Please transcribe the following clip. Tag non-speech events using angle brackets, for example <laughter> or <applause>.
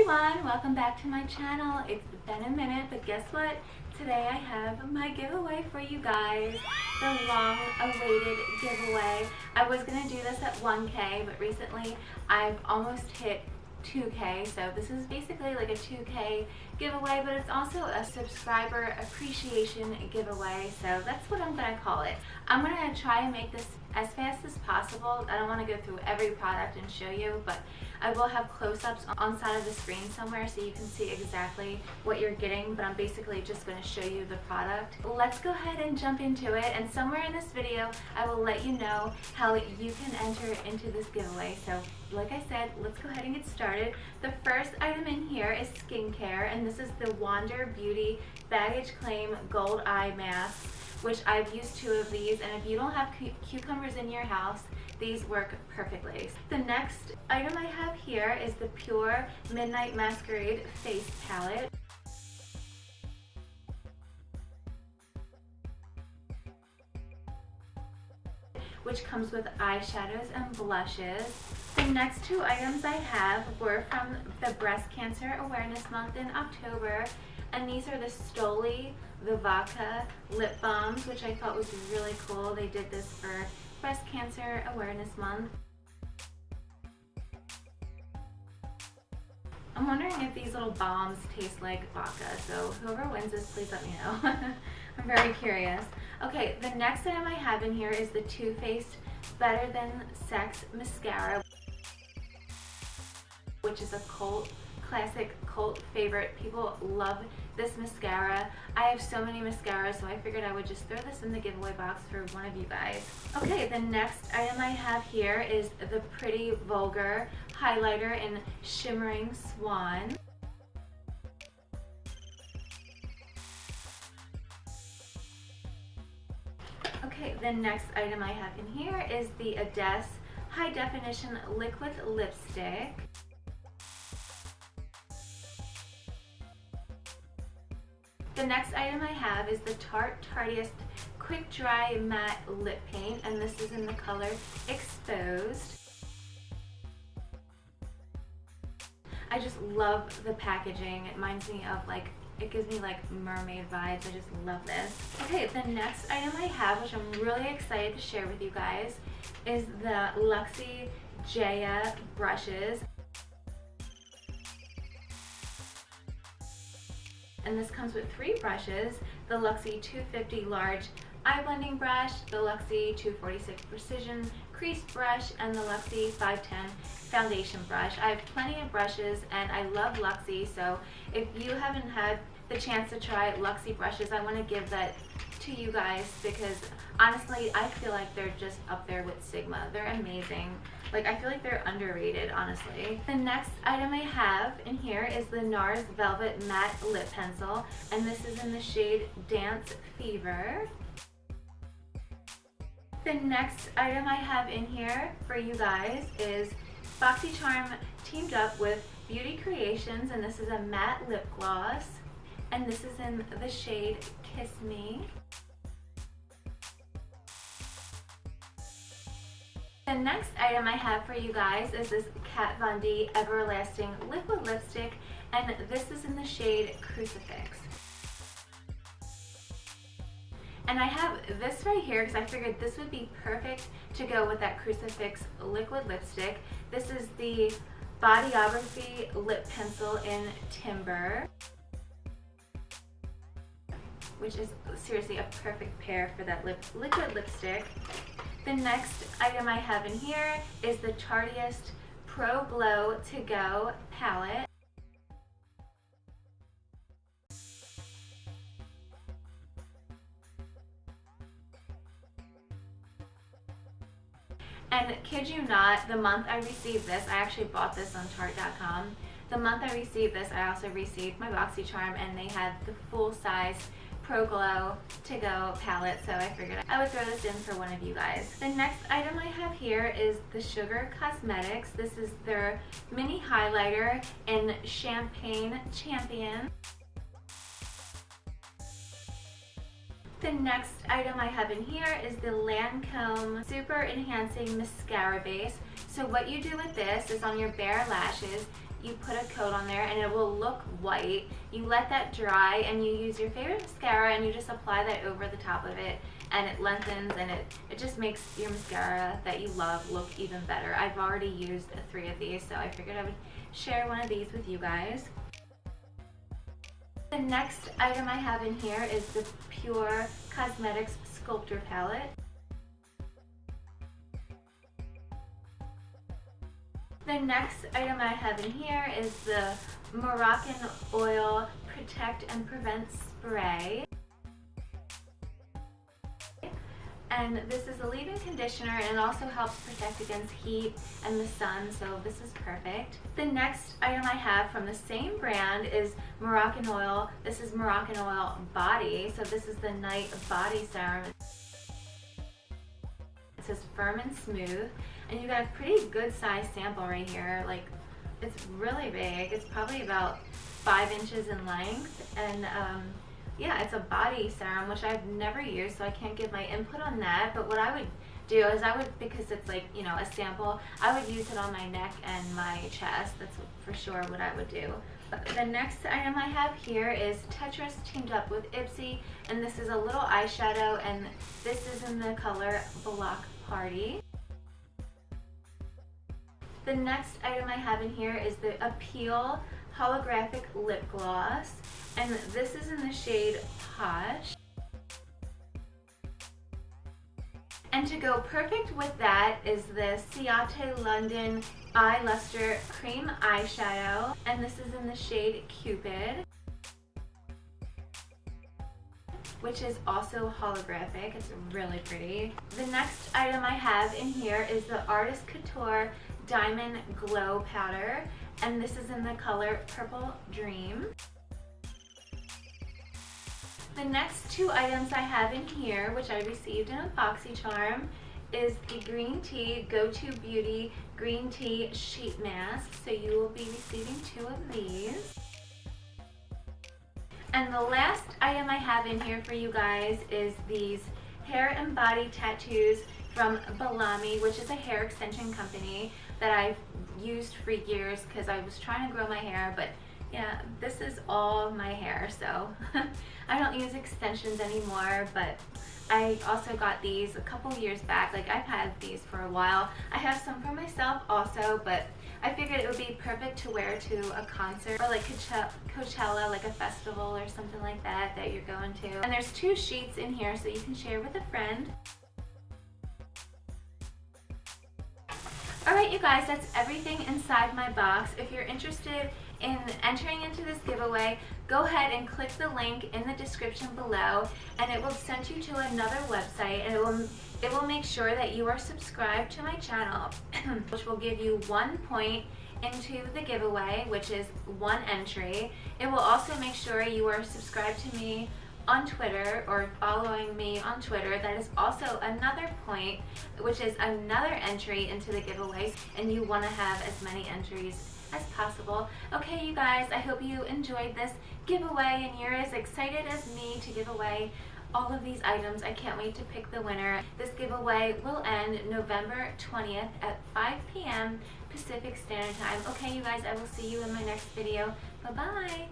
everyone, welcome back to my channel. It's been a minute, but guess what? Today I have my giveaway for you guys, the long awaited giveaway. I was to do this at 1K, but recently I've almost hit 2k so this is basically like a 2k giveaway but it's also a subscriber appreciation giveaway so that's what I'm gonna call it I'm gonna try and make this as fast as possible I don't want to go through every product and show you but I will have close-ups on side of the screen somewhere so you can see exactly what you're getting, but I'm basically just going to show you the product. Let's go ahead and jump into it, and somewhere in this video, I will let you know how you can enter into this giveaway. So like I said, let's go ahead and get started. The first item in here is skincare, and this is the Wander Beauty Baggage Claim Gold Eye Mask which I've used two of these and if you don't have cu cucumbers in your house these work perfectly. The next item I have here is the Pure Midnight Masquerade Face Palette. which comes with eyeshadows and blushes. The next two items I have were from the Breast Cancer Awareness Month in October, and these are the Stoli Vivaka lip balms, which I thought was really cool. They did this for Breast Cancer Awareness Month. I'm wondering if these little bombs taste like vodka, so whoever wins this, please let me know. <laughs> I'm very curious. Okay, the next item I have in here is the Too Faced Better Than Sex Mascara, which is a cult, classic cult favorite. People love this mascara. I have so many mascaras, so I figured I would just throw this in the giveaway box for one of you guys. Okay, the next item I have here is the Pretty Vulgar Highlighter in Shimmering Swan. Okay, the next item I have in here is the Ades High Definition Liquid Lipstick. The next item I have is the Tarte Tarteist Quick Dry Matte Lip Paint, and this is in the color Exposed. I just love the packaging. It reminds me of like, it gives me like mermaid vibes. I just love this. Okay, the next item I have, which I'm really excited to share with you guys, is the Luxie Jaya brushes. And this comes with three brushes, the Luxie 250 Large Eye Blending Brush, the Luxie 246 Precision Crease Brush, and the Luxie 510 Foundation Brush. I have plenty of brushes and I love Luxie, so if you haven't had the chance to try Luxie brushes, I want to give that to you guys because honestly, I feel like they're just up there with Sigma. They're amazing. Like, I feel like they're underrated, honestly. The next item I have in here is the NARS Velvet Matte Lip Pencil, and this is in the shade Dance Fever. The next item I have in here for you guys is BoxyCharm teamed up with Beauty Creations, and this is a matte lip gloss, and this is in the shade Kiss Me. The next item I have for you guys is this Kat Von D Everlasting Liquid Lipstick, and this is in the shade Crucifix. And I have this right here because I figured this would be perfect to go with that Crucifix liquid lipstick. This is the Bodyography Lip Pencil in Timber which is seriously a perfect pair for that lip liquid lipstick. The next item I have in here is the Tarteist Pro Glow To Go palette. And kid you not, the month I received this, I actually bought this on Tarte.com. The month I received this, I also received my BoxyCharm and they had the full size Pro Glow To Go palette, so I figured I would throw this in for one of you guys. The next item I have here is the Sugar Cosmetics. This is their mini highlighter in Champagne Champion. The next item I have in here is the Lancome Super Enhancing Mascara Base. So what you do with this is on your bare lashes, you put a coat on there and it will look white. You let that dry and you use your favorite mascara and you just apply that over the top of it and it lengthens and it, it just makes your mascara that you love look even better. I've already used three of these so I figured I would share one of these with you guys. The next item I have in here is the Pure Cosmetics Sculptor Palette. The next item I have in here is the Moroccan Oil Protect and Prevent Spray. And this is a leave-in conditioner and also helps protect against heat and the sun, so this is perfect. The next item I have from the same brand is Moroccan Oil. This is Moroccan Oil Body, so this is the Night Body Serum. It says firm and smooth and you got a pretty good size sample right here. Like it's really big. It's probably about five inches in length and um, yeah, it's a body serum, which I've never used, so I can't give my input on that. But what I would do is I would, because it's like, you know, a sample, I would use it on my neck and my chest. That's for sure what I would do. The next item I have here is Tetris teamed up with Ipsy, and this is a little eyeshadow, and this is in the color Block Party. The next item I have in here is the Appeal Holographic Lip Gloss. And this is in the shade Posh. And to go perfect with that is the Ciate London Eye Luster Cream Eyeshadow. And this is in the shade Cupid which is also holographic. It's really pretty. The next item I have in here is the Artist Couture Diamond Glow Powder, and this is in the color Purple Dream. The next two items I have in here, which I received in a BoxyCharm, is the Green Tea Go-To Beauty Green Tea Sheet Mask. So you will be receiving two of these. And the last item I have in here for you guys is these hair and body tattoos from Bellami, which is a hair extension company that I've used for years because I was trying to grow my hair, but yeah, this is all my hair, so <laughs> I don't use extensions anymore, but I also got these a couple years back. Like, I've had these for a while. I have some for myself also, but I figured it would be perfect to wear to a concert or like Coachella, like a festival or something like that that you're going to. And there's two sheets in here so you can share with a friend. Alright you guys, that's everything inside my box. If you're interested in entering into this giveaway, go ahead and click the link in the description below and it will send you to another website and it will it will make sure that you are subscribed to my channel, <clears throat> which will give you one point into the giveaway, which is one entry. It will also make sure you are subscribed to me on Twitter or following me on Twitter, that is also another point, which is another entry into the giveaway, and you want to have as many entries as possible. Okay, you guys, I hope you enjoyed this giveaway and you're as excited as me to give away all of these items. I can't wait to pick the winner. This giveaway will end November 20th at 5 p.m. Pacific Standard Time. Okay, you guys, I will see you in my next video. Bye-bye.